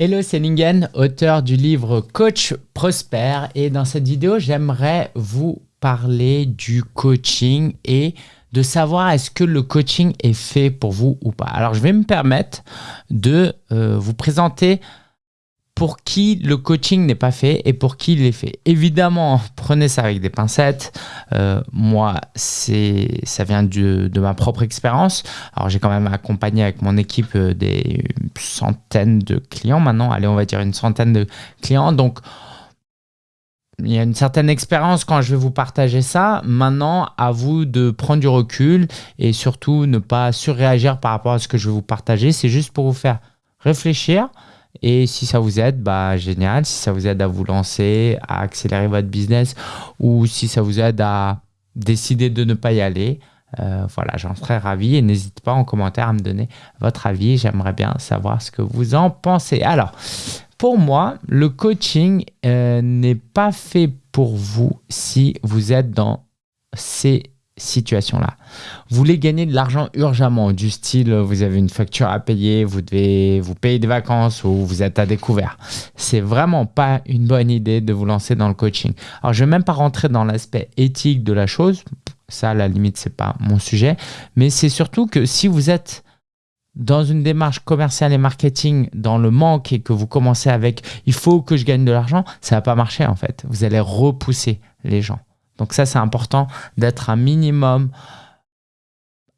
Hello, c'est Lingen, auteur du livre Coach Prosper. Et dans cette vidéo, j'aimerais vous parler du coaching et de savoir est-ce que le coaching est fait pour vous ou pas. Alors, je vais me permettre de euh, vous présenter pour qui le coaching n'est pas fait et pour qui il est fait. Évidemment, prenez ça avec des pincettes. Euh, moi, c'est ça vient de, ma propre expérience. Alors, j'ai quand même accompagné avec mon équipe euh, des centaines de clients maintenant. Allez, on va dire une centaine de clients. Donc, il y a une certaine expérience quand je vais vous partager ça. Maintenant, à vous de prendre du recul et surtout ne pas surréagir par rapport à ce que je vais vous partager. C'est juste pour vous faire réfléchir et si ça vous aide, bah génial. Si ça vous aide à vous lancer, à accélérer votre business ou si ça vous aide à décider de ne pas y aller, euh, voilà, j'en serais ravi. Et n'hésitez pas en commentaire à me donner votre avis. J'aimerais bien savoir ce que vous en pensez. Alors, pour moi, le coaching euh, n'est pas fait pour vous si vous êtes dans ces situation-là. Vous voulez gagner de l'argent urgemment, du style vous avez une facture à payer, vous devez vous payer des vacances ou vous êtes à découvert. C'est vraiment pas une bonne idée de vous lancer dans le coaching. Alors je vais même pas rentrer dans l'aspect éthique de la chose, ça à la limite c'est pas mon sujet, mais c'est surtout que si vous êtes dans une démarche commerciale et marketing dans le manque et que vous commencez avec il faut que je gagne de l'argent, ça va pas marcher en fait. Vous allez repousser les gens. Donc ça, c'est important d'être un minimum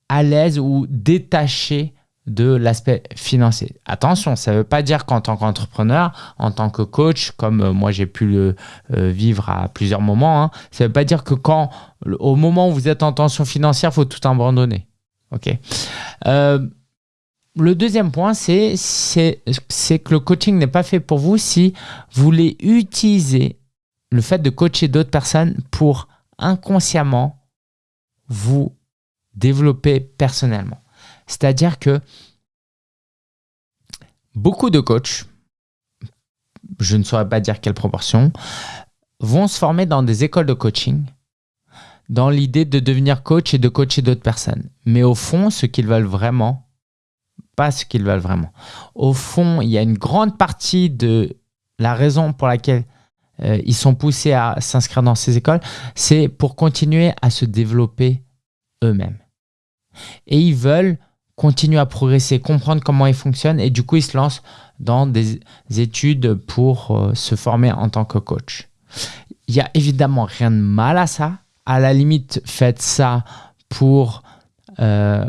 à l'aise ou détaché de l'aspect financier. Attention, ça ne veut pas dire qu'en tant qu'entrepreneur, en tant que coach, comme euh, moi j'ai pu le euh, vivre à plusieurs moments, hein, ça ne veut pas dire que quand, au moment où vous êtes en tension financière, il faut tout abandonner. Ok. Euh, le deuxième point, c'est que le coaching n'est pas fait pour vous si vous voulez utiliser le fait de coacher d'autres personnes pour inconsciemment vous développer personnellement. C'est-à-dire que beaucoup de coachs, je ne saurais pas dire quelle proportion, vont se former dans des écoles de coaching dans l'idée de devenir coach et de coacher d'autres personnes. Mais au fond, ce qu'ils veulent vraiment, pas ce qu'ils veulent vraiment. Au fond, il y a une grande partie de la raison pour laquelle euh, ils sont poussés à s'inscrire dans ces écoles, c'est pour continuer à se développer eux-mêmes. Et ils veulent continuer à progresser, comprendre comment ils fonctionnent et du coup, ils se lancent dans des études pour euh, se former en tant que coach. Il n'y a évidemment rien de mal à ça. À la limite, faites ça pour euh,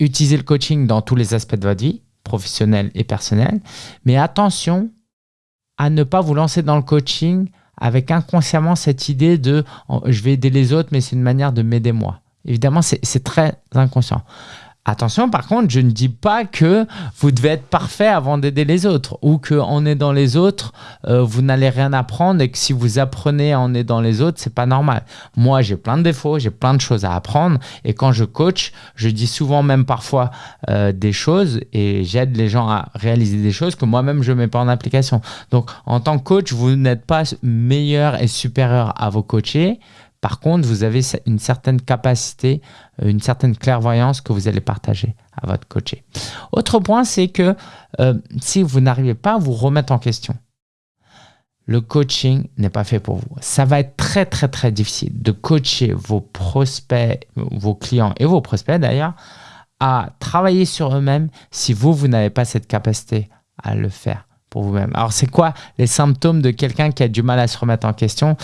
utiliser le coaching dans tous les aspects de votre vie, professionnelle et personnelle. Mais attention, à ne pas vous lancer dans le coaching avec inconsciemment cette idée de je vais aider les autres, mais c'est une manière de m'aider moi. Évidemment, c'est très inconscient. Attention, par contre, je ne dis pas que vous devez être parfait avant d'aider les autres ou qu'en aidant les autres, euh, vous n'allez rien apprendre et que si vous apprenez en aidant les autres, c'est pas normal. Moi, j'ai plein de défauts, j'ai plein de choses à apprendre et quand je coach, je dis souvent même parfois euh, des choses et j'aide les gens à réaliser des choses que moi-même je mets pas en application. Donc, en tant que coach, vous n'êtes pas meilleur et supérieur à vos coachés. Par contre, vous avez une certaine capacité, euh, une certaine clairvoyance que vous allez partager à votre coaché. Autre point, c'est que euh, si vous n'arrivez pas à vous remettre en question, le coaching n'est pas fait pour vous. Ça va être très, très, très difficile de coacher vos prospects, vos clients et vos prospects d'ailleurs, à travailler sur eux-mêmes si vous, vous n'avez pas cette capacité à le faire vous-même. Alors, c'est quoi les symptômes de quelqu'un qui a du mal à se remettre en question?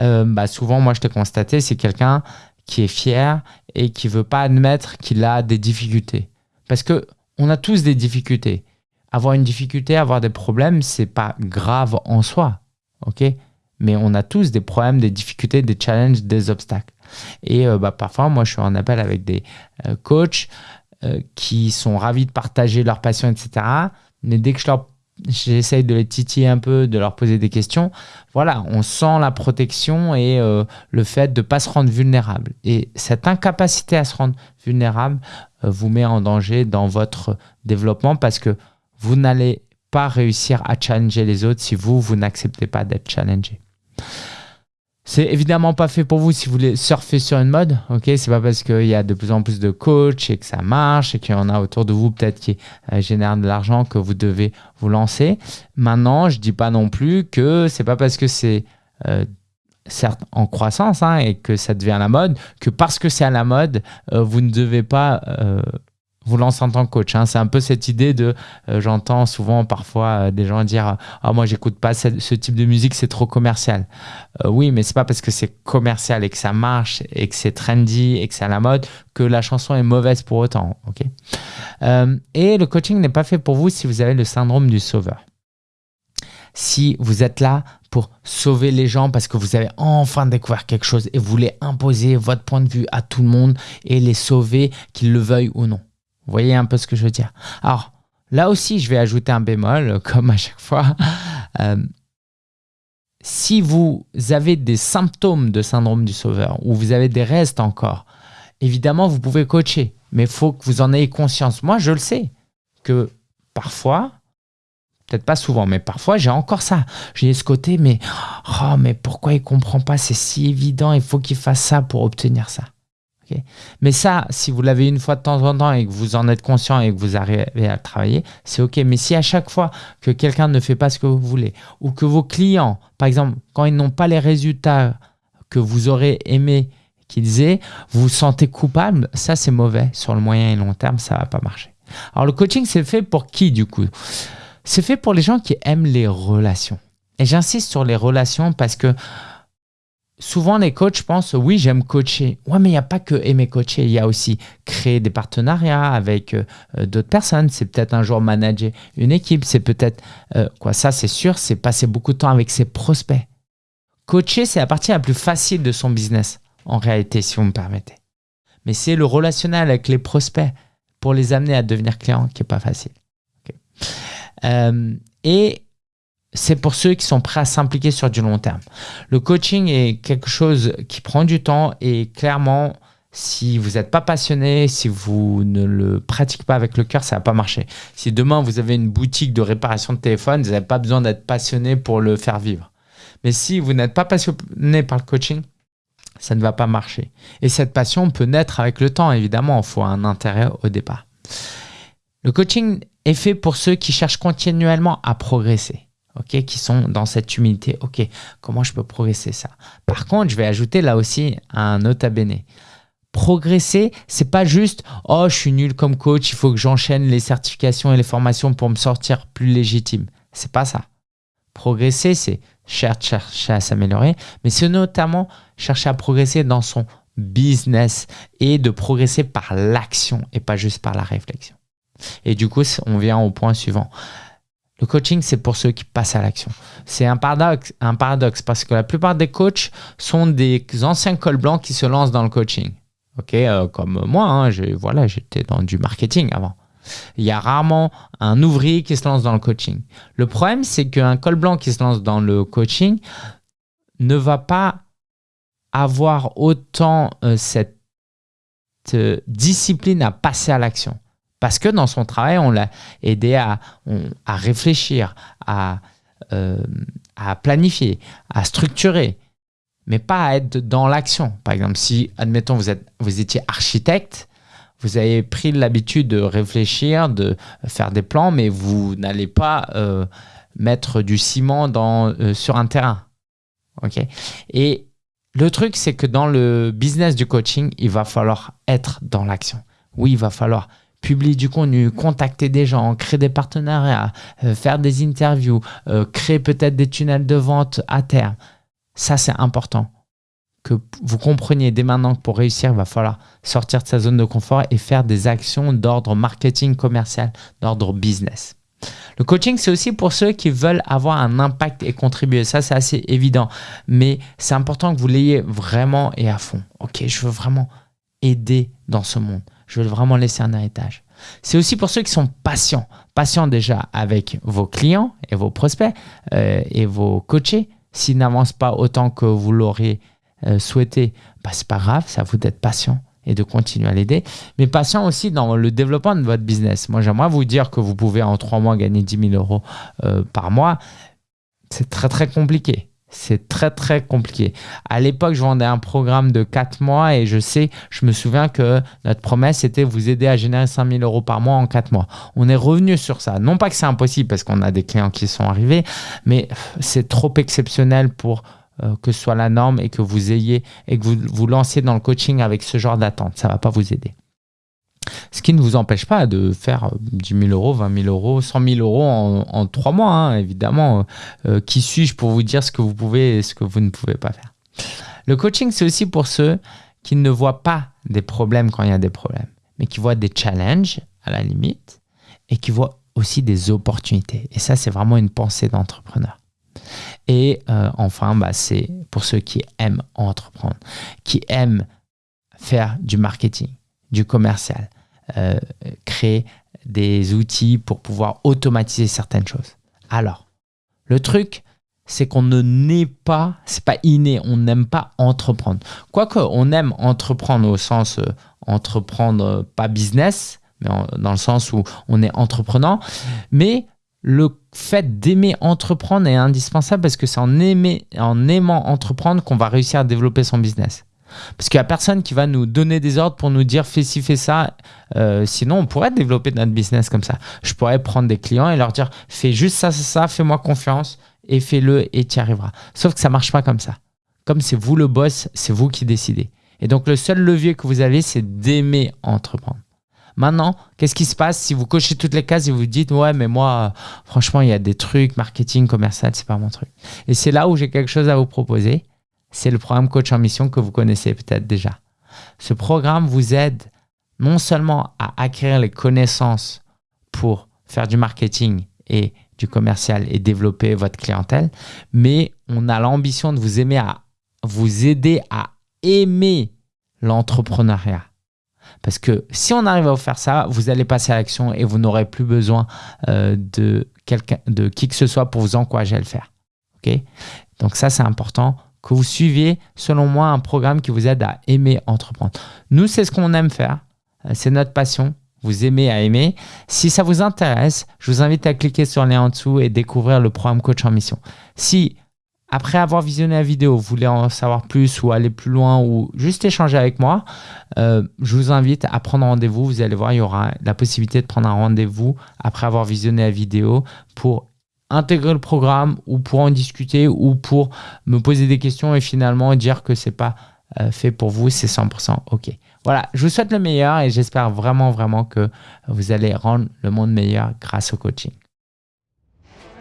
Euh, bah, Souvent, moi, je te constaté, c'est quelqu'un qui est fier et qui veut pas admettre qu'il a des difficultés. Parce que on a tous des difficultés. Avoir une difficulté, avoir des problèmes, c'est pas grave en soi, ok? Mais on a tous des problèmes, des difficultés, des challenges, des obstacles. Et euh, bah, parfois, moi, je suis en appel avec des euh, coachs qui sont ravis de partager leur passion, etc. Mais dès que je leur j'essaye de les titiller un peu, de leur poser des questions. Voilà, on sent la protection et euh, le fait de ne pas se rendre vulnérable. Et cette incapacité à se rendre vulnérable euh, vous met en danger dans votre développement parce que vous n'allez pas réussir à challenger les autres si vous, vous n'acceptez pas d'être challengé. C'est évidemment pas fait pour vous si vous voulez surfer sur une mode, ok? C'est pas parce qu'il y a de plus en plus de coachs et que ça marche et qu'il y en a autour de vous peut-être qui euh, génèrent de l'argent que vous devez vous lancer. Maintenant, je dis pas non plus que c'est pas parce que c'est euh, certes en croissance hein, et que ça devient la mode que parce que c'est à la mode, euh, vous ne devez pas vous lance en tant que coach. Hein. C'est un peu cette idée de, euh, j'entends souvent parfois euh, des gens dire, ah moi j'écoute pas ce, type de musique, c'est trop commercial. Euh, oui, mais c'est pas parce que c'est commercial et que ça marche et que c'est trendy et que c'est à la mode que la chanson est mauvaise pour autant. Ok? et le coaching n'est pas fait pour vous si vous avez le syndrome du sauveur. Si vous êtes là pour sauver les gens parce que vous avez enfin découvert quelque chose et vous voulez imposer votre point de vue à tout le monde et les sauver, qu'ils le veuillent ou non. Vous voyez un peu ce que je veux dire Alors, là aussi, je vais ajouter un bémol, comme à chaque fois. Euh, si vous avez des symptômes de syndrome du sauveur ou vous avez des restes encore, évidemment, vous pouvez coacher, mais il faut que vous en ayez conscience. Moi, je le sais que parfois, peut-être pas souvent, mais parfois, j'ai encore ça. J'ai ce côté, mais, oh, mais pourquoi il comprend pas? C'est si évident, il faut qu'il fasse ça pour obtenir ça. Mais ça, si vous l'avez une fois de temps en temps et que vous en êtes conscient et que vous arrivez à travailler, c'est OK. Mais si à chaque fois que quelqu'un ne fait pas ce que vous voulez ou que vos clients, par exemple, quand ils n'ont pas les résultats que vous aurez aimé qu'ils aient, vous vous sentez coupable, ça c'est mauvais. Sur le moyen et long terme, ça va pas marcher. Alors le coaching, c'est fait pour qui du coup? C'est fait pour les gens qui aiment les relations. Et j'insiste sur les relations parce que souvent les coachs pensent oui j'aime coacher. Ouais mais il n'y a pas que aimer coacher. Il y a aussi créer des partenariats avec euh, euh, d'autres personnes. C'est peut-être un jour manager une équipe. C'est peut-être euh, quoi ça c'est sûr c'est passer beaucoup de temps avec ses prospects. Coacher c'est la partie la plus facile de son business en réalité si vous me permettez. Mais c'est le relationnel avec les prospects pour les amener à devenir clients qui est pas facile. Et c'est pour ceux qui sont prêts à s'impliquer sur du long terme. Le coaching est quelque chose qui prend du temps et clairement, si vous n'êtes pas passionné, si vous ne le pratiquez pas avec le cœur, ça va pas marcher. Si demain vous avez une boutique de réparation de téléphone, vous n'avez pas besoin d'être passionné pour le faire vivre. Mais si vous n'êtes pas passionné par le coaching, ça ne va pas marcher. Et cette passion peut naître avec le temps, évidemment, il faut un intérêt au départ. Le coaching est fait pour ceux qui cherchent continuellement à progresser ok, qui sont dans cette humilité. Ok, comment je peux progresser ça? Par contre, je vais ajouter là aussi un nota bene. Progresser, c'est pas juste oh je suis nul comme coach, il faut que j'enchaîne les certifications et les formations pour me sortir plus légitime. C'est pas ça. Progresser, c'est chercher à s'améliorer, mais c'est notamment chercher à progresser dans son business et de progresser par l'action et pas juste par la réflexion. Et du coup, on vient au point suivant. Le coaching, c'est pour ceux qui passent à l'action. C'est un paradoxe, parce que la plupart des coachs sont des anciens cols blancs qui se lancent dans le coaching. Ok, euh, comme moi, hein, voilà, j'étais dans du marketing avant. Il y a rarement un ouvrier qui se lance dans le coaching. Le problème, c'est qu'un col blanc qui se lance dans le coaching ne va pas avoir autant euh, cette euh, discipline à passer à l'action. Parce que dans son travail, on l'a aidé à, réfléchir, à, euh, à planifier, à structurer, mais pas à être dans l'action. Par exemple, si, admettons, vous, êtes, vous étiez architecte, vous avez pris l'habitude de réfléchir, de faire des plans, mais vous n'allez pas euh, mettre du ciment dans, euh, sur un terrain. ok Et le truc, c'est que dans le business du coaching, il va falloir être dans l'action. Oui, il va falloir publier du contenu, contacter des gens, créer des partenariats, euh, faire des interviews, euh, créer peut-être des tunnels de vente à terme. Ça, c'est important que vous compreniez dès maintenant que pour réussir, il va falloir sortir de sa zone de confort et faire des actions d'ordre marketing commercial, d'ordre business. Le coaching, c'est aussi pour ceux qui veulent avoir un impact et contribuer. Ça, c'est assez évident. Mais c'est important que vous l'ayez vraiment et à fond. Ok, je veux vraiment aider dans ce monde. Je veux vraiment laisser un héritage. C'est aussi pour ceux qui sont patients. Patients déjà avec vos clients et vos prospects euh, et vos coachés. S'ils n'avancent pas autant que vous l'auriez euh, souhaité, bah, ce n'est pas grave, ça vous d'être patient et de continuer à l'aider. Mais patient aussi dans le développement de votre business. Moi, j'aimerais vous dire que vous pouvez en trois mois gagner 10 000 euros euh, par mois. C'est très, très compliqué. C'est très très compliqué. À l'époque, je vendais un programme de 4 mois et je sais, je me souviens que notre promesse était vous aider à générer 5000 euros par mois en 4 mois. On est revenu sur ça. Non pas que c'est impossible parce qu'on a des clients qui sont arrivés, mais c'est trop exceptionnel pour euh, que ce soit la norme et que vous ayez et que vous vous lanciez dans le coaching avec ce genre d'attente. Ça va pas vous aider. Ce qui ne vous empêche pas de faire 10 000 euros, 20 000 euros, 100 000 euros en, trois mois, hein, évidemment. Euh, qui suis-je pour vous dire ce que vous pouvez et ce que vous ne pouvez pas faire? Le coaching, c'est aussi pour ceux qui ne voient pas des problèmes quand il y a des problèmes, mais qui voient des challenges à la limite et qui voient aussi des opportunités. Et ça, c'est vraiment une pensée d'entrepreneur. Et euh, enfin, bah, c'est pour ceux qui aiment entreprendre, qui aiment faire du marketing, du commercial, euh, créer des outils pour pouvoir automatiser certaines choses. Alors, le truc, c'est qu'on ne naît pas, c'est pas inné, on n'aime pas entreprendre. Quoique, on aime entreprendre au sens euh, entreprendre, pas business, mais dans le sens où on est entreprenant, mais le fait d'aimer entreprendre est indispensable parce que c'est en aimant entreprendre qu'on va réussir à développer son business. Parce qu'il n'y a personne qui va nous donner des ordres pour nous dire fais ci, fais ça. Euh, sinon, on pourrait développer notre business comme ça. Je pourrais prendre des clients et leur dire fais juste ça, ça, fais-moi confiance et fais-le et tu y arriveras. Sauf que ça ne marche pas comme ça. Comme c'est vous le boss, c'est vous qui décidez. Et donc, le seul levier que vous avez, c'est d'aimer entreprendre. Maintenant, qu'est-ce qui se passe si vous cochez toutes les cases et vous dites ouais mais moi franchement il y a des trucs marketing commercial c'est pas mon truc. Et c'est là où j'ai quelque chose à vous proposer c'est le programme Coach en Mission que vous connaissez peut-être déjà. Ce programme vous aide non seulement à acquérir les connaissances pour faire du marketing et du commercial et développer votre clientèle, mais on a l'ambition de vous aider à aimer l'entrepreneuriat. Parce que si on arrive à vous faire ça, vous allez passer à l'action et vous n'aurez plus besoin euh, de, de qui que ce soit pour vous encourager à le faire. Ok? Donc ça, c'est important que vous suiviez, selon moi, un programme qui vous aide à aimer entreprendre. Nous, c'est ce qu'on aime faire. Euh, c'est notre passion. Vous aimez à aimer. Si ça vous intéresse, je vous invite à cliquer sur le lien en dessous et découvrir le programme Coach en Mission. Si, après avoir visionné la vidéo, vous voulez en savoir plus ou aller plus loin ou juste échanger avec moi, euh, je vous invite à prendre rendez-vous. Vous allez voir, il y aura la possibilité de prendre un rendez-vous après avoir visionné la vidéo pour intégrer le programme ou pour en discuter ou pour me poser des questions et finalement dire que c'est pas euh, fait pour vous, c'est 100% OK. Voilà, je vous souhaite le meilleur et j'espère vraiment, vraiment que vous allez rendre le monde meilleur grâce au coaching.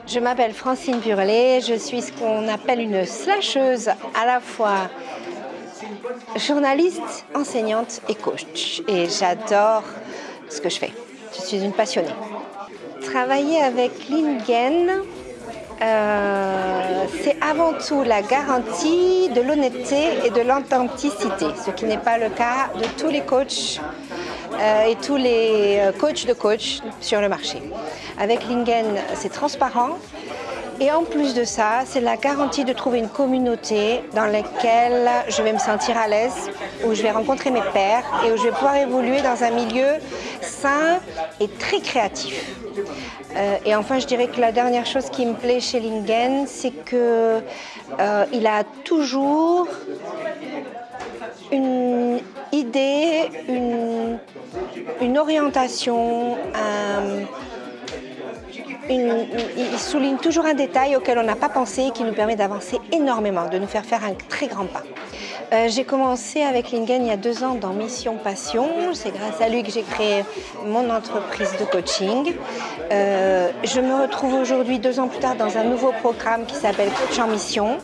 Je m'appelle Francine Burlet, je suis ce qu'on appelle une slasheuse à la fois journaliste, enseignante et coach. Et j'adore ce que je fais. Je suis une passionnée. Travailler avec Lingen, euh, c'est avant tout la garantie de l'honnêteté et de l'authenticité, ce qui n'est pas le cas de tous les coachs euh, et tous les euh, coachs de coach sur le marché. Avec Lingen, c'est transparent, et en plus de ça, c'est la garantie de trouver une communauté dans laquelle je vais me sentir à l'aise, où je vais rencontrer mes pairs et où je vais pouvoir évoluer dans un milieu sain et très créatif. Euh, et enfin, je dirais que la dernière chose qui me plaît chez Lingen, c'est qu'il euh, a toujours une idée, une, une orientation, un, il souligne toujours un détail auquel on n'a pas pensé et qui nous permet d'avancer énormément, de nous faire faire un très grand pas. Euh, j'ai commencé avec Lingen il y a deux ans dans Mission Passion. C'est grâce à lui que j'ai créé mon entreprise de coaching. Euh, je me retrouve aujourd'hui, deux ans plus tard, dans un nouveau programme qui s'appelle Coach en Mission.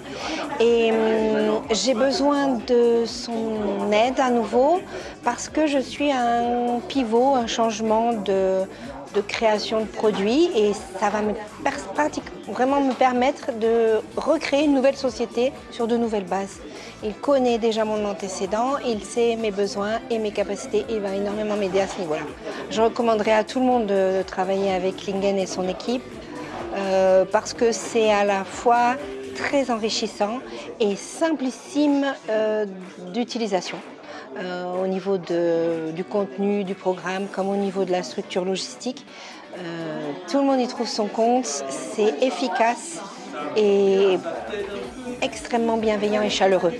Et hum, j'ai besoin de son aide à nouveau parce que je suis un pivot, un changement de de création de produits et ça va me vraiment me permettre de recréer une nouvelle société sur de nouvelles bases. Il connaît déjà mon antécédent, il sait mes besoins et mes capacités et il va énormément m'aider à ce niveau-là. Je recommanderais à tout le monde de, travailler avec Lingen et son équipe euh, parce que c'est à la fois très enrichissant et simplissime euh, d'utilisation. Euh, au niveau du contenu, du programme, comme au niveau de la structure logistique. Euh, tout le monde y trouve son compte, c'est efficace et extrêmement bienveillant et chaleureux.